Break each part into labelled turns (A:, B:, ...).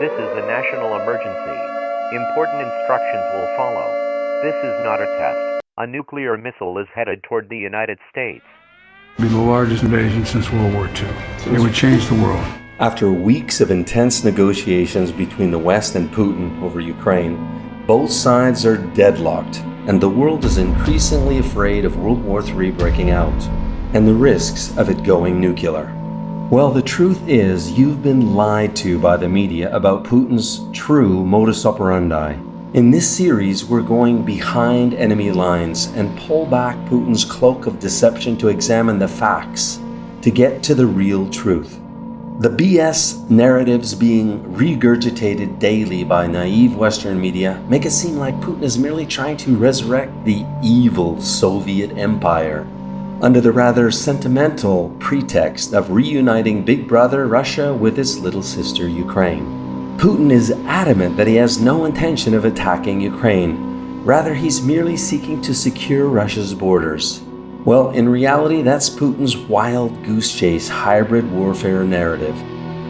A: This is a national emergency. Important instructions will follow. This is not a test. A nuclear missile is headed toward the United States.
B: It'd be the largest invasion since World War II. It would change the world.
C: After weeks of intense negotiations between the West and Putin over Ukraine, both sides are deadlocked, and the world is increasingly afraid of World War III breaking out and the risks of it going nuclear. Well, the truth is, you've been lied to by the media about Putin's true modus operandi. In this series, we're going behind enemy lines and pull back Putin's cloak of deception to examine the facts, to get to the real truth. The BS narratives being regurgitated daily by naive Western media make it seem like Putin is merely trying to resurrect the evil Soviet Empire under the rather sentimental pretext of reuniting Big Brother Russia with its little sister Ukraine. Putin is adamant that he has no intention of attacking Ukraine. Rather, he's merely seeking to secure Russia's borders. Well, in reality, that's Putin's wild goose chase hybrid warfare narrative.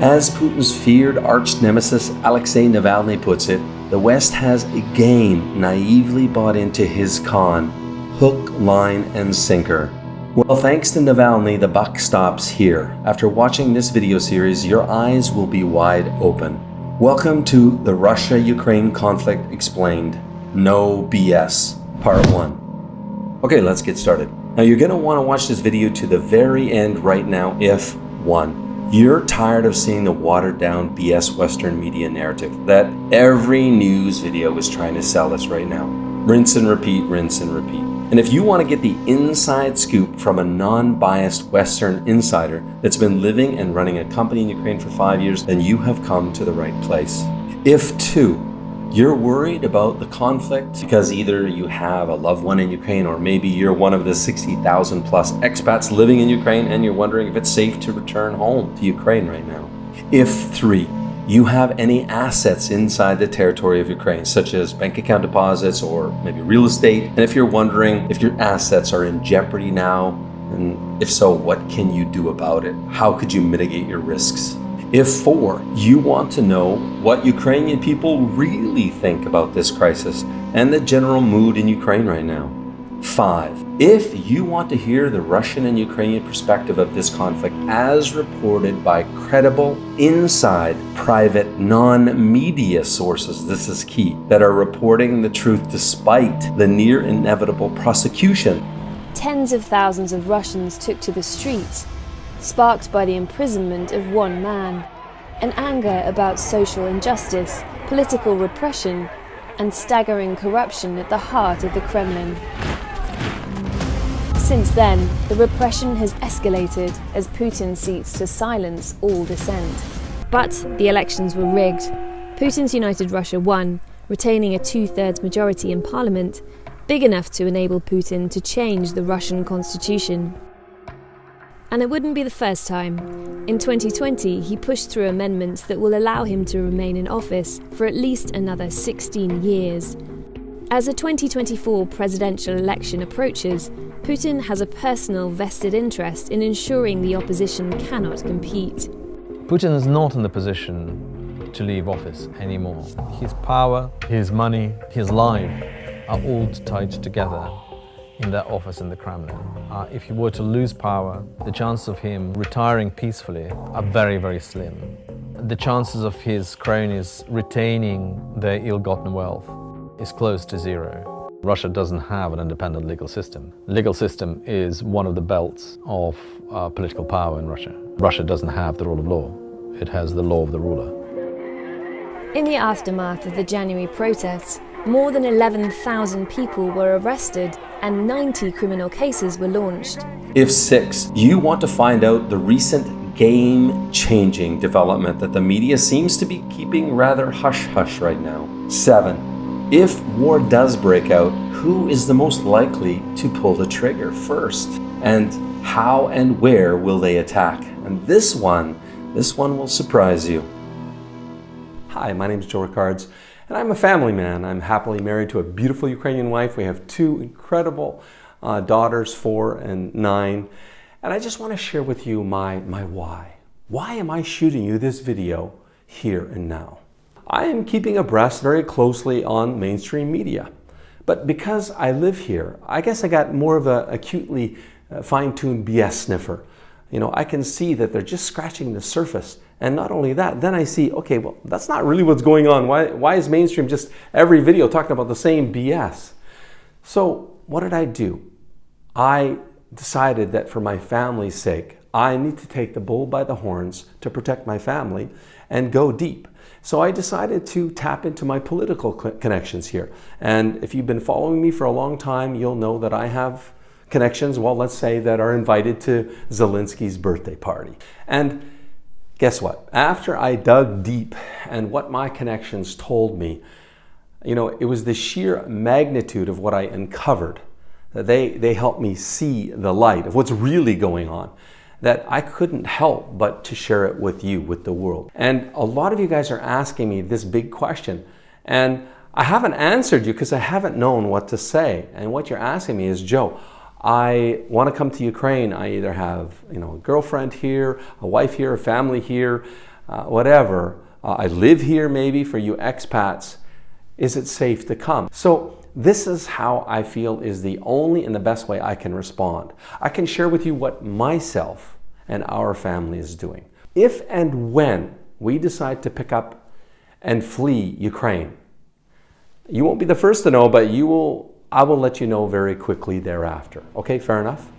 C: As Putin's feared arch nemesis Alexei Navalny puts it, the West has again naively bought into his con hook, line, and sinker. Well, thanks to Navalny, the buck stops here. After watching this video series, your eyes will be wide open. Welcome to the Russia-Ukraine conflict explained. No BS, part one. Okay, let's get started. Now you're gonna wanna watch this video to the very end right now if, one, you're tired of seeing the watered down BS Western media narrative that every news video is trying to sell us right now. Rinse and repeat, rinse and repeat. And if you want to get the inside scoop from a non-biased Western insider that's been living and running a company in Ukraine for five years, then you have come to the right place. If two, you're worried about the conflict because either you have a loved one in Ukraine or maybe you're one of the 60,000 plus expats living in Ukraine and you're wondering if it's safe to return home to Ukraine right now. If three, you have any assets inside the territory of Ukraine, such as bank account deposits or maybe real estate. And if you're wondering if your assets are in jeopardy now, and if so, what can you do about it? How could you mitigate your risks? If four, you want to know what Ukrainian people really think about this crisis and the general mood in Ukraine right now. Five, if you want to hear the Russian and Ukrainian perspective of this conflict as reported by credible, inside, private, non-media sources, this is key, that are reporting the truth despite the near inevitable prosecution.
D: Tens of thousands of Russians took to the streets, sparked by the imprisonment of one man, an anger about social injustice, political repression, and staggering corruption at the heart of the Kremlin. Since then, the repression has escalated as Putin seeks to silence all dissent. But the elections were rigged. Putin's United Russia won, retaining a two-thirds majority in parliament, big enough to enable Putin to change the Russian constitution. And it wouldn't be the first time. In 2020, he pushed through amendments that will allow him to remain in office for at least another 16 years. As the 2024 presidential election approaches, Putin has a personal vested interest in ensuring the opposition cannot compete.
E: Putin is not in the position to leave office anymore. His power, his money, his life are all tied together in that office in the Kremlin. Uh, if he were to lose power, the chances of him retiring peacefully are very, very slim. The chances of his cronies retaining their ill-gotten wealth is close to zero. Russia doesn't have an independent legal system. Legal system is one of the belts of uh, political power in Russia. Russia doesn't have the rule of law. It has the law of the ruler.
D: In the aftermath of the January protests, more than 11,000 people were arrested and 90 criminal cases were launched.
C: If six, you want to find out the recent game-changing development that the media seems to be keeping rather hush-hush right now. Seven, if war does break out, who is the most likely to pull the trigger first? And how and where will they attack? And this one, this one will surprise you. Hi, my name is Joe Ricards, and I'm a family man. I'm happily married to a beautiful Ukrainian wife. We have two incredible uh, daughters, four and nine. And I just want to share with you my, my why. Why am I shooting you this video here and now?
F: I am keeping abreast very closely on mainstream media. But because I live here, I guess I got more of a acutely uh, fine-tuned BS sniffer. You know, I can see that they're just scratching the surface. And not only that, then I see, okay, well, that's not really what's going on. Why, why is mainstream just every video talking about the same BS? So what did I do? I decided that for my family's sake, I need to take the bull by the horns to protect my family and go deep. So I decided to tap into my political connections here. And if you've been following me for a long time, you'll know that I have connections, well, let's say, that are invited to Zelensky's birthday party. And guess what? After I dug deep and what my connections told me, you know, it was the sheer magnitude of what I uncovered that they, they helped me see the light of what's really going on that I couldn't help but to share it with you, with the world. And a lot of you guys are asking me this big question. And I haven't answered you because I haven't known what to say. And what you're asking me is, Joe, I want to come to Ukraine. I either have you know, a girlfriend here, a wife here, a family here, uh, whatever. Uh, I live here maybe for you expats. Is it safe to come? So this is how I feel is the only and the best way I can respond. I can share with you what myself and our family is doing. If and when we decide to pick up and flee Ukraine, you won't be the first to know, but you will I will let you know very quickly thereafter. Okay, fair enough?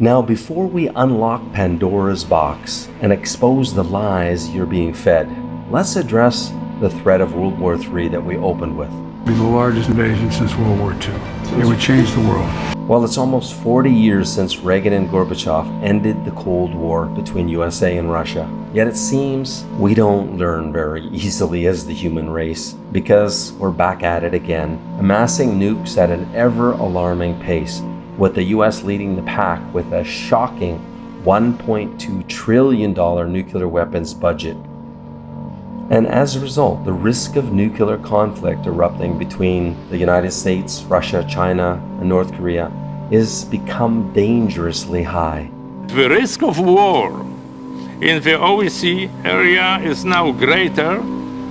C: Now, before we unlock Pandora's box and expose the lies you're being fed, let's address the threat of World War III that we opened with.
B: Be the largest invasion since World War II. It would change the world.
C: Well, it's almost 40 years since Reagan and Gorbachev ended the Cold War between USA and Russia. Yet it seems we don't learn very easily as the human race because we're back at it again, amassing nukes at an ever alarming pace, with the US leading the pack with a shocking $1.2 trillion nuclear weapons budget. And as a result, the risk of nuclear conflict erupting between the United States, Russia, China, and North Korea is become dangerously high.
G: The risk of war in the OSCE area is now greater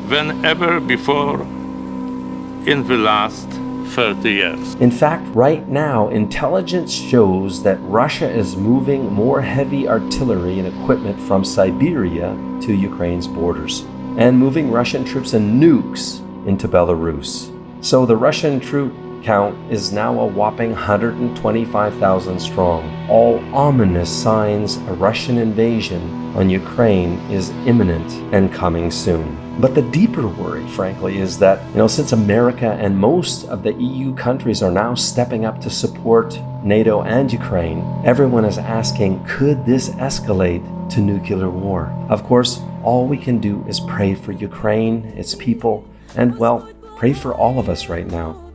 G: than ever before in the last 30 years.
C: In fact, right now, intelligence shows that Russia is moving more heavy artillery and equipment from Siberia to Ukraine's borders and moving Russian troops and nukes into Belarus. So the Russian troop count is now a whopping 125,000 strong. All ominous signs a Russian invasion on Ukraine is imminent and coming soon. But the deeper worry, frankly, is that, you know, since America and most of the EU countries are now stepping up to support NATO and Ukraine, everyone is asking, could this escalate to nuclear war? Of course, all we can do is pray for Ukraine, its people, and well, pray for all of us right now.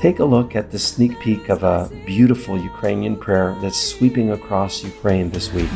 C: Take a look at the sneak peek of a beautiful Ukrainian prayer that's sweeping across Ukraine this week.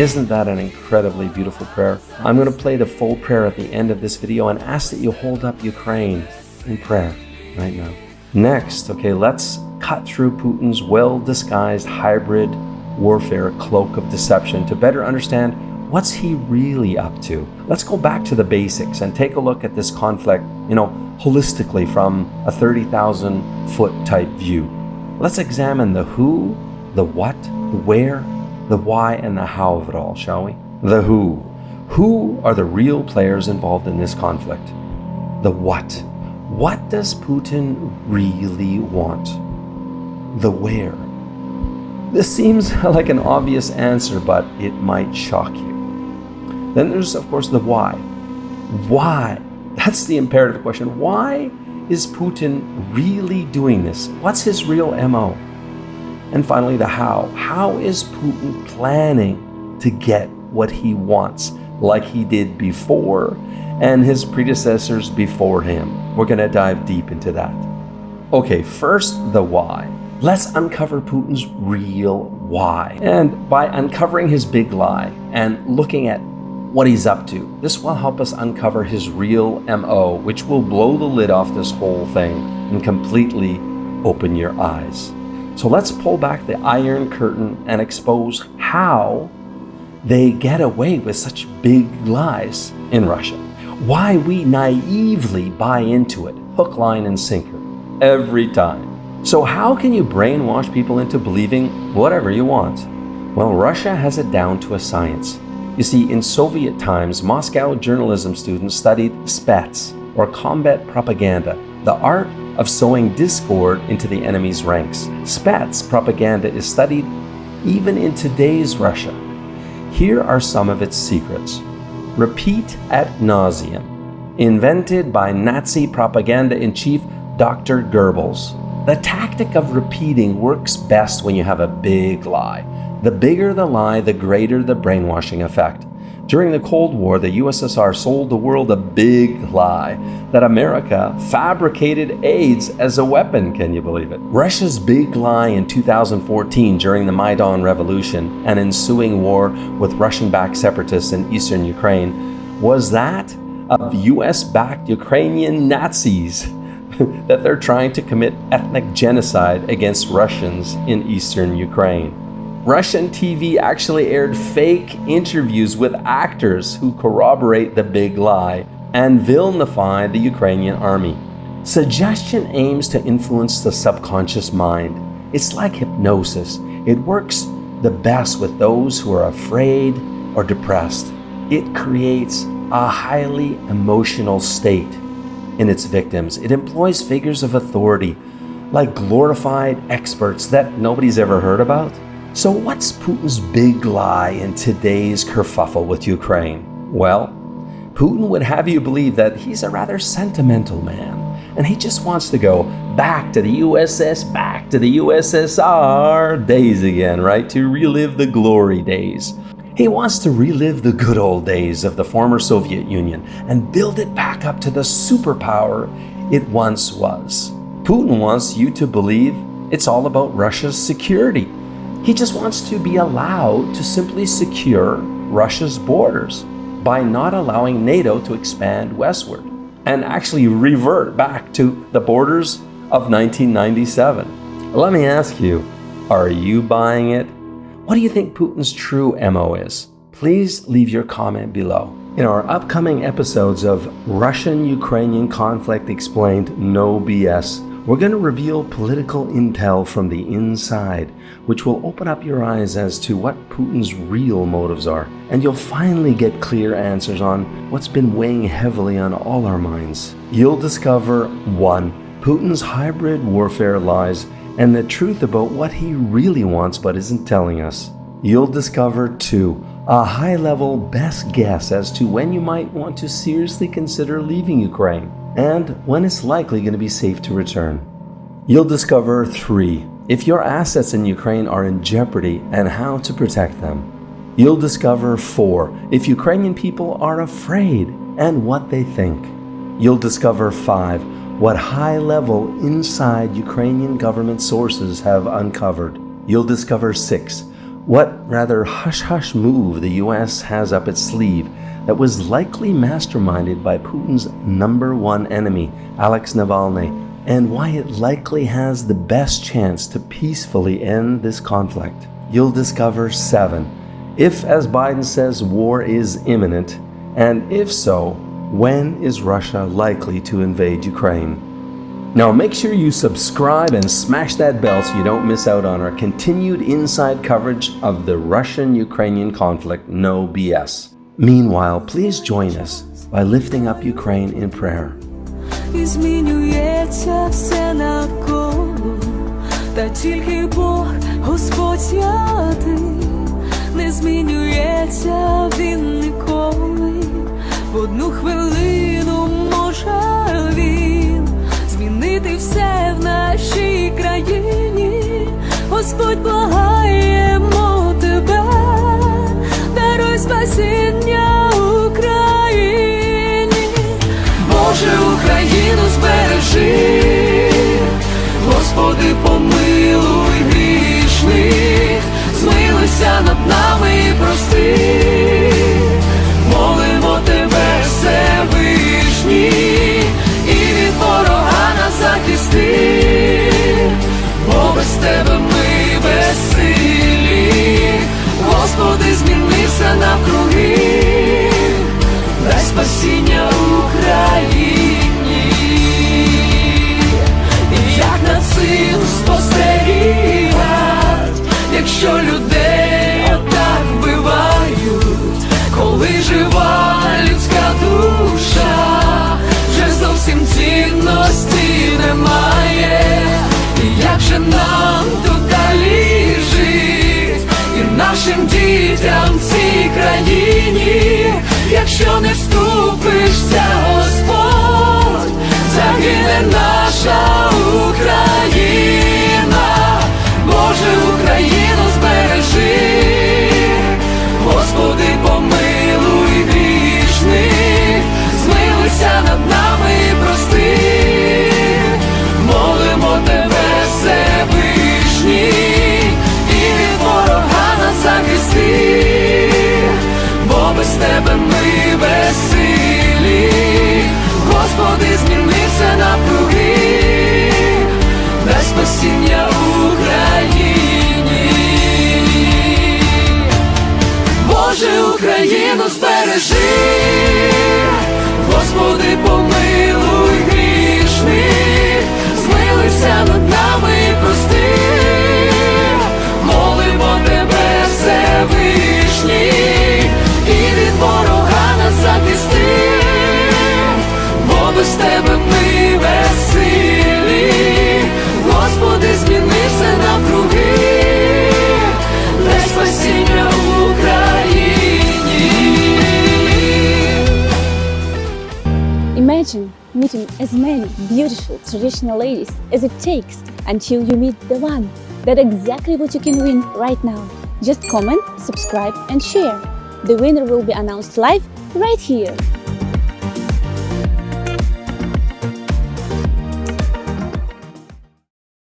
C: Isn't that an incredibly beautiful prayer? I'm going to play the full prayer at the end of this video and ask that you hold up Ukraine in prayer right now. Next, okay, let's cut through Putin's well-disguised hybrid warfare cloak of deception to better understand what's he really up to? Let's go back to the basics and take a look at this conflict, you know, holistically from a 30,000 foot type view. Let's examine the who, the what, the where, the why, and the how of it all, shall we? The who. Who are the real players involved in this conflict? The what. What does Putin really want? The where. This seems like an obvious answer, but it might shock you. Then there's, of course, the why. Why? That's the imperative question. Why is Putin really doing this? What's his real MO? And finally, the how. How is Putin planning to get what he wants, like he did before and his predecessors before him? We're going to dive deep into that. Okay, first, the why. Let's uncover Putin's real why. And by uncovering his big lie and looking at what he's up to. This will help us uncover his real MO, which will blow the lid off this whole thing and completely open your eyes. So let's pull back the iron curtain and expose how they get away with such big lies in Russia. Why we naively buy into it, hook, line, and sinker, every time. So, how can you brainwash people into believing whatever you want? Well, Russia has it down to a science. You see, in Soviet times, Moscow journalism students studied spets, or combat propaganda, the art of sowing discord into the enemy's ranks. Spets propaganda is studied even in today's Russia. Here are some of its secrets. Repeat ad nauseum, invented by Nazi propaganda in chief Dr. Goebbels. The tactic of repeating works best when you have a big lie. The bigger the lie, the greater the brainwashing effect. During the Cold War, the USSR sold the world a big lie that America fabricated AIDS as a weapon. Can you believe it? Russia's big lie in 2014 during the Maidan Revolution and ensuing war with Russian backed separatists in eastern Ukraine was that of US backed Ukrainian Nazis that they're trying to commit ethnic genocide against Russians in eastern Ukraine. Russian TV actually aired fake interviews with actors who corroborate the big lie and vilify the Ukrainian army. Suggestion aims to influence the subconscious mind. It's like hypnosis. It works the best with those who are afraid or depressed. It creates a highly emotional state in its victims. It employs figures of authority, like glorified experts that nobody's ever heard about. So, what's Putin's big lie in today's kerfuffle with Ukraine? Well, Putin would have you believe that he's a rather sentimental man, and he just wants to go back to the USS, back to the USSR days again, right? To relive the glory days. He wants to relive the good old days of the former Soviet Union and build it back up to the superpower it once was. Putin wants you to believe it's all about Russia's security he just wants to be allowed to simply secure Russia's borders by not allowing NATO to expand westward and actually revert back to the borders of 1997. Let me ask you, are you buying it? What do you think Putin's true MO is? Please leave your comment below. In our upcoming episodes of Russian Ukrainian Conflict Explained No BS, we're going to reveal political intel from the inside, which will open up your eyes as to what Putin's real motives are. And you'll finally get clear answers on what's been weighing heavily on all our minds. You'll discover 1. Putin's hybrid warfare lies and the truth about what he really wants but isn't telling us. You'll discover 2. A high level best guess as to when you might want to seriously consider leaving Ukraine and when it's likely going to be safe to return. You'll discover three, if your assets in Ukraine are in jeopardy and how to protect them. You'll discover four, if Ukrainian people are afraid and what they think. You'll discover five, what high level inside Ukrainian government sources have uncovered. You'll discover six, what rather hush hush move the US has up its sleeve that was likely masterminded by Putin's number one enemy, Alex Navalny, and why it likely has the best chance to peacefully end this conflict. You'll discover 7. If, as Biden says, war is imminent, and if so, when is Russia likely to invade Ukraine? Now make sure you subscribe and smash that bell so you don't miss out on our continued inside coverage of the Russian-Ukrainian conflict, no BS. Meanwhile, please join us by lifting up Ukraine in prayer.
H: змінюється все навколо, та тільки Бог, Господь святий, не змінюється він ніколи, в одну хвилину може він змінити Все в нашій країні, Господь благаємо
I: as many beautiful traditional ladies as it takes until you meet the one. That's exactly what you can win right now. Just comment, subscribe and share. The winner will be announced live right here.